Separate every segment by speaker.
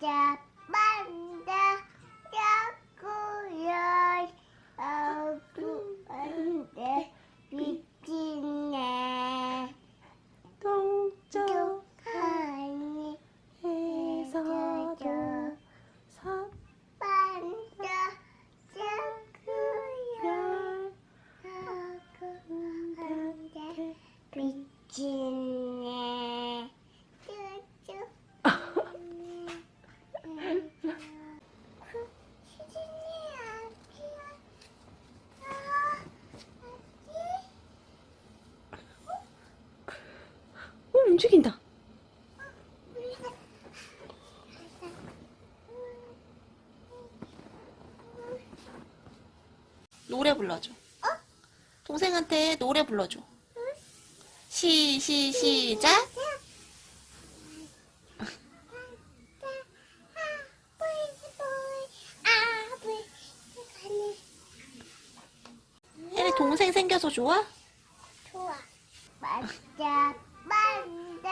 Speaker 1: the banda. 움직인다. 노래 불러줘. 동생한테 노래 불러줘. 시, 시, 시작. 혜리 동생 생겨서 좋아?
Speaker 2: 좋아. 맞자, 맞자,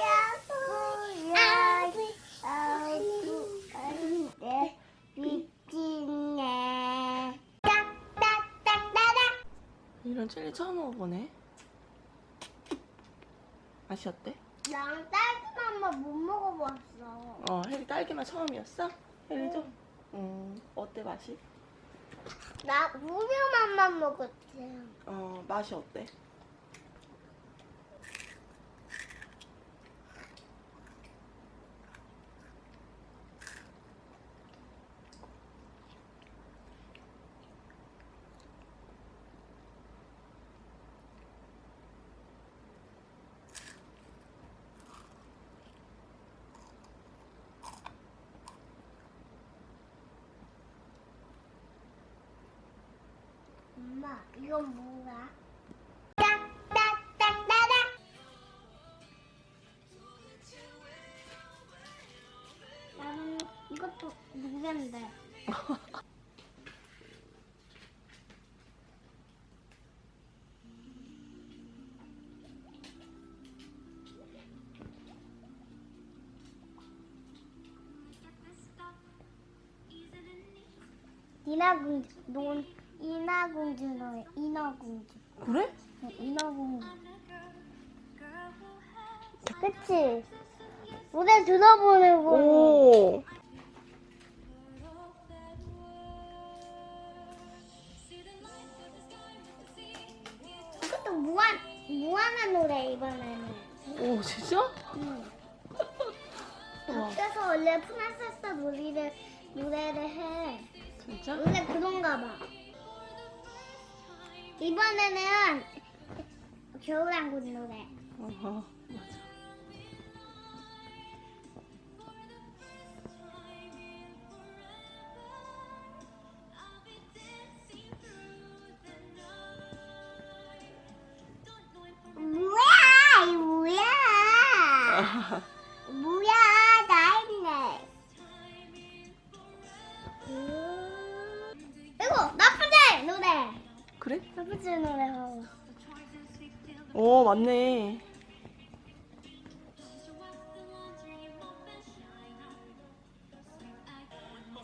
Speaker 2: 야구야, 아구, 안돼, 미치네. 딱딱딱따닥.
Speaker 1: 이런 젤리 처음 먹어보네. 맛이 어때?
Speaker 2: 난 딸기만 못 먹어봤어.
Speaker 1: 어, 혜리 딸기맛 처음이었어? 혜리도? 음, 어때 맛이?
Speaker 2: 나 우유 맛만 먹었지.
Speaker 1: 어, 맛이 어때?
Speaker 2: 엄마, 이건 뭐야? 나는 이것도 누구인데? 인어공주, 논 인어공주 노래, 인어공주.
Speaker 1: 그래?
Speaker 2: 응, 인어공주. 그치? 노래 들어보는 거.
Speaker 1: 오!
Speaker 2: 이것도 무한, 무한한 노래, 이번에는.
Speaker 1: 오, 진짜?
Speaker 2: 응. 밖에서 원래 프란세스 노래를, 노래를 해.
Speaker 1: 진짜?
Speaker 2: 원래 그런가 봐. 이번에는 겨울왕국 노래.
Speaker 1: 어허, 맞아.
Speaker 2: 뭐야, 이 뭐야. 뭐야, 나 있네. 이거 나쁘지 노래.
Speaker 1: 그래?
Speaker 2: 나쁘지 노래 하고.
Speaker 1: 오, 맞네.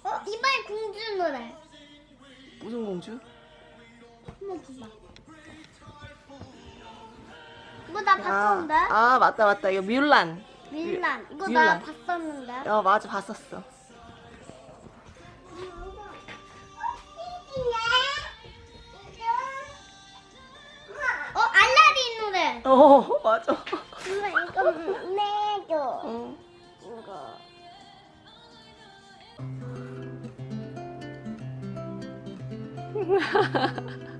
Speaker 2: 어 이번에 공주 노래.
Speaker 1: 무슨 공주?
Speaker 2: 한번 봐봐. 이거 나 봤었는데.
Speaker 1: 아, 아, 맞다, 맞다. 이거 뮬란.
Speaker 2: 밀란. 이거
Speaker 1: 밀란.
Speaker 2: 나 봤었는데.
Speaker 1: 어, 맞아, 봤었어.
Speaker 2: 어
Speaker 1: 어, 맞아.
Speaker 2: 엄마 이거 내줘.
Speaker 1: 어.
Speaker 2: 이거.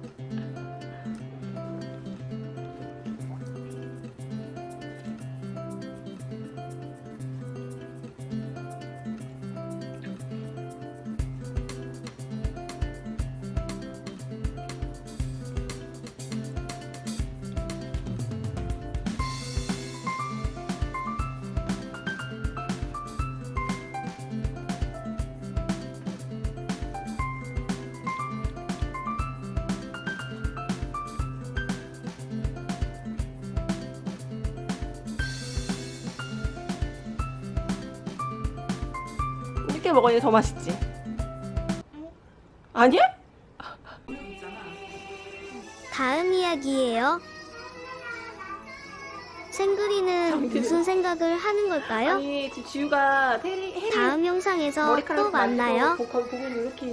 Speaker 1: 이렇게 먹으니 더 맛있지? 아니야?
Speaker 2: 다음 이야기예요. 생그리는 무슨 생각을 하는 걸까요?
Speaker 1: 아니, 지우가 테리,
Speaker 2: 다음 영상에서 또 만나요.
Speaker 1: 보고 이렇게